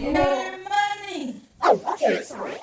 money. Oh, okay, sorry.